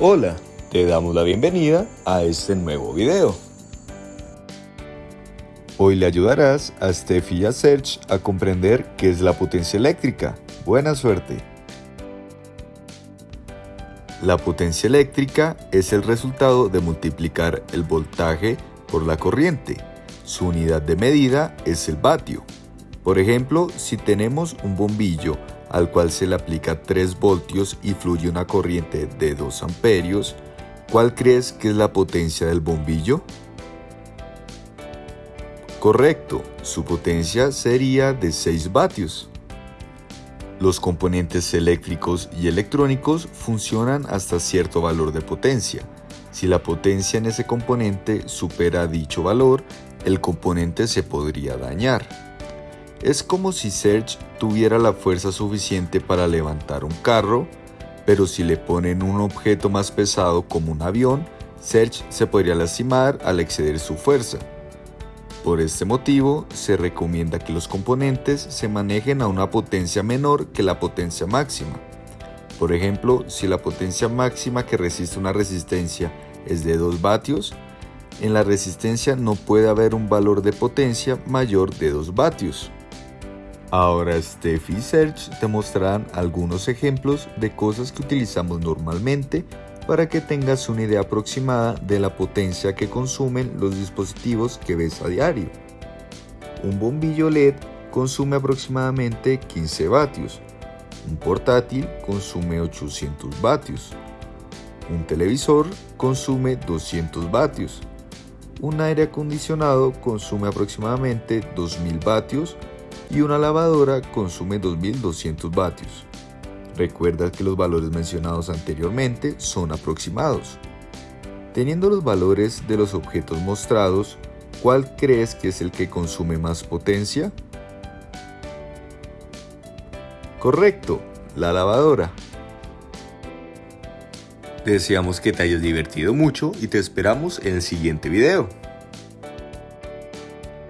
Hola, te damos la bienvenida a este nuevo video. Hoy le ayudarás a Steffi y a Serge a comprender qué es la potencia eléctrica. Buena suerte. La potencia eléctrica es el resultado de multiplicar el voltaje por la corriente. Su unidad de medida es el vatio. Por ejemplo, si tenemos un bombillo al cual se le aplica 3 voltios y fluye una corriente de 2 amperios, ¿cuál crees que es la potencia del bombillo? Correcto, su potencia sería de 6 vatios. Los componentes eléctricos y electrónicos funcionan hasta cierto valor de potencia. Si la potencia en ese componente supera dicho valor, el componente se podría dañar. Es como si Serge tuviera la fuerza suficiente para levantar un carro, pero si le ponen un objeto más pesado como un avión, Serge se podría lastimar al exceder su fuerza. Por este motivo, se recomienda que los componentes se manejen a una potencia menor que la potencia máxima. Por ejemplo, si la potencia máxima que resiste una resistencia es de 2 vatios, en la resistencia no puede haber un valor de potencia mayor de 2 vatios. Ahora Steph y Serge te mostrarán algunos ejemplos de cosas que utilizamos normalmente para que tengas una idea aproximada de la potencia que consumen los dispositivos que ves a diario. Un bombillo LED consume aproximadamente 15 vatios, un portátil consume 800 vatios, un televisor consume 200 vatios, un aire acondicionado consume aproximadamente 2000 vatios y una lavadora consume 2200 vatios. Recuerda que los valores mencionados anteriormente son aproximados. Teniendo los valores de los objetos mostrados, ¿cuál crees que es el que consume más potencia? Correcto, la lavadora. Deseamos que te hayas divertido mucho y te esperamos en el siguiente video.